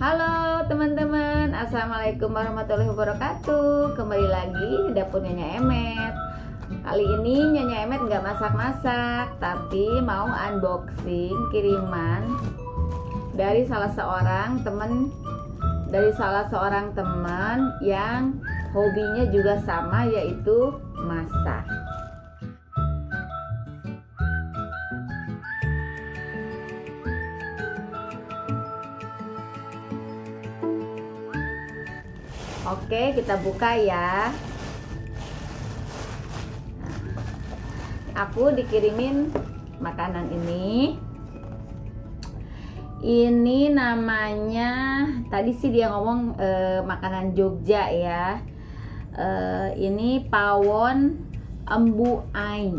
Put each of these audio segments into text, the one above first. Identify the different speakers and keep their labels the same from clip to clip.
Speaker 1: Halo teman-teman, Assalamualaikum warahmatullahi wabarakatuh. Kembali lagi di dapur Nyonya Emet. Kali ini Nyonya Emet nggak masak-masak Tapi mau unboxing kiriman Dari salah seorang teman Dari salah seorang teman yang hobinya juga sama yaitu masak Oke, kita buka ya. Aku dikirimin makanan ini. Ini namanya tadi sih dia ngomong eh, makanan Jogja ya. Eh, ini pawon embu aing.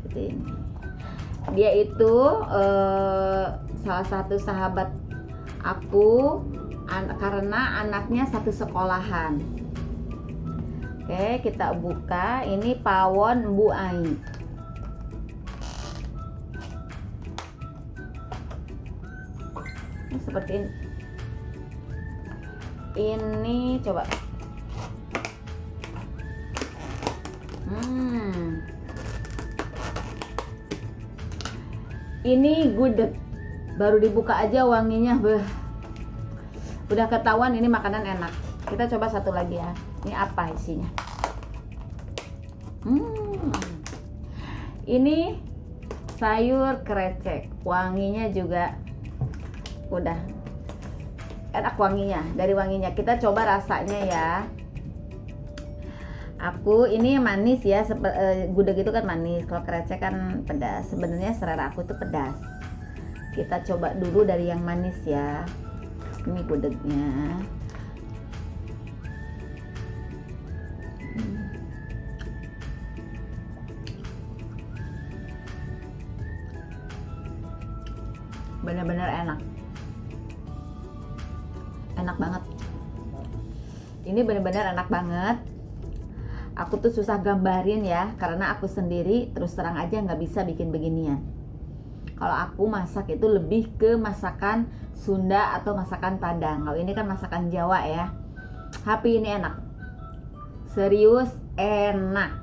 Speaker 1: Seperti ini. Dia itu eh, salah satu sahabat aku an karena anaknya satu sekolahan. Oke kita buka. Ini pawon Bu Ai. Ini seperti ini. Ini coba. Hmm. Ini gudeg. Baru dibuka aja wanginya beh udah ketahuan ini makanan enak. Kita coba satu lagi ya. Ini apa isinya? Hmm. ini sayur krecek. Wanginya juga udah enak wanginya dari wanginya. Kita coba rasanya ya. Aku ini manis ya. Uh, gudeg itu kan manis. Kalau krecek kan pedas. Sebenarnya selera aku tuh pedas. Kita coba dulu dari yang manis ya ini gudegnya benar-benar enak. Enak banget. Ini benar-benar enak banget. Aku tuh susah gambarin ya karena aku sendiri terus terang aja nggak bisa bikin beginian kalau aku masak itu lebih ke masakan Sunda atau masakan Padang. Kalau ini kan masakan Jawa ya. Tapi ini enak. Serius enak.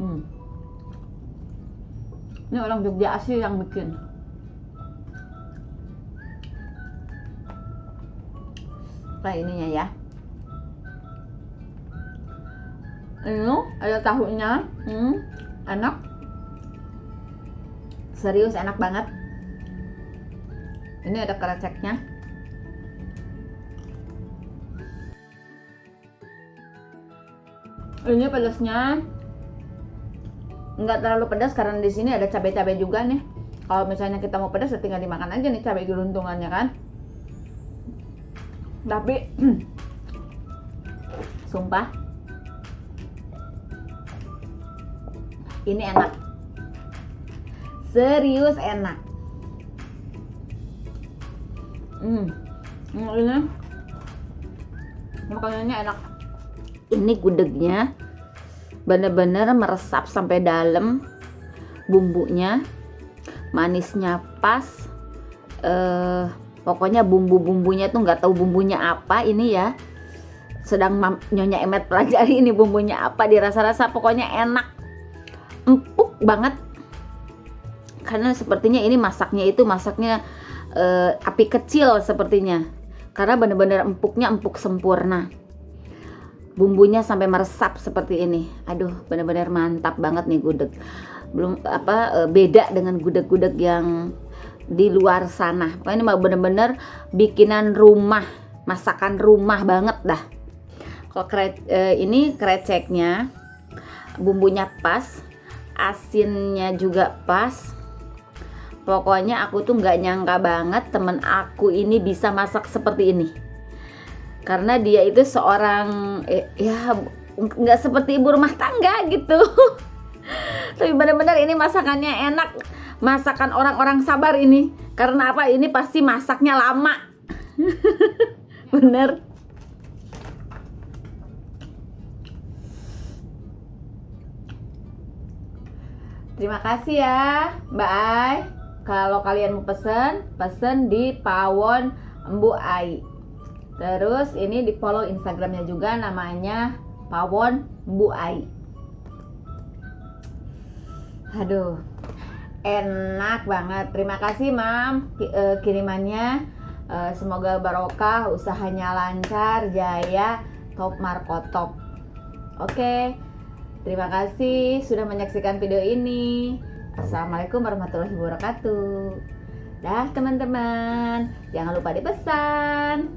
Speaker 1: Hmm. ini orang Jogja asli yang bikin. Kayak ininya ya. Ini ada tahunya. Hmm, enak serius enak banget. Ini ada kreceknya ini pedasnya nggak terlalu pedas karena di sini ada cabai-cabai juga nih. Kalau misalnya kita mau pedas ya tinggal dimakan aja nih cabai geluntungannya kan? Tapi sumpah ini enak serius enak. Hmm ini makanannya enak. Ini gudegnya bener-bener meresap sampai dalam bumbunya manisnya pas. Eh, pokoknya bumbu-bumbunya tuh nggak tahu bumbunya apa ini ya. Sedang nyonya emet pelajari ini bumbunya apa dirasa-rasa pokoknya enak. Empuk banget karena sepertinya ini masaknya itu masaknya uh, api kecil sepertinya. Karena benar-benar empuknya empuk sempurna. Bumbunya sampai meresap seperti ini. Aduh benar-benar mantap banget nih gudeg. Belum apa uh, beda dengan gudeg-gudeg yang di luar sana. Pokoknya ini benar-benar bikinan rumah masakan rumah banget dah. Kalau kre, uh, ini kreceknya bumbunya pas asinnya juga pas pokoknya aku tuh nggak nyangka banget temen aku ini bisa masak seperti ini. Karena dia itu seorang eh, ya nggak seperti ibu rumah tangga gitu. Tapi benar-benar ini masakannya enak. Masakan orang-orang sabar ini. Karena apa? Ini pasti masaknya lama. Bener. Terima kasih ya, bye. Kalau kalian mau pesen pesen di Pawon Embu Ai. Terus ini di follow instagramnya juga namanya Pawon Embu Ai. Aduh enak banget. Terima kasih mam eh, kirimannya. Eh, semoga barokah usahanya lancar jaya top markotop. Oke terima kasih sudah menyaksikan video ini Assalamualaikum warahmatullahi wabarakatuh. Dah teman-teman, jangan lupa dipesan.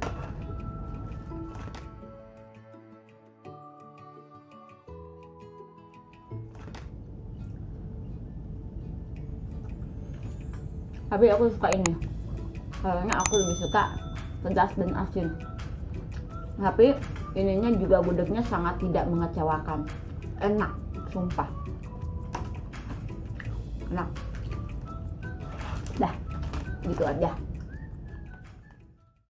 Speaker 1: Tapi aku suka ini. Kayaknya aku lebih suka pedas dan asin. Tapi ininya juga gudegnya sangat tidak mengecewakan. Enak, sumpah enak dah gitu aja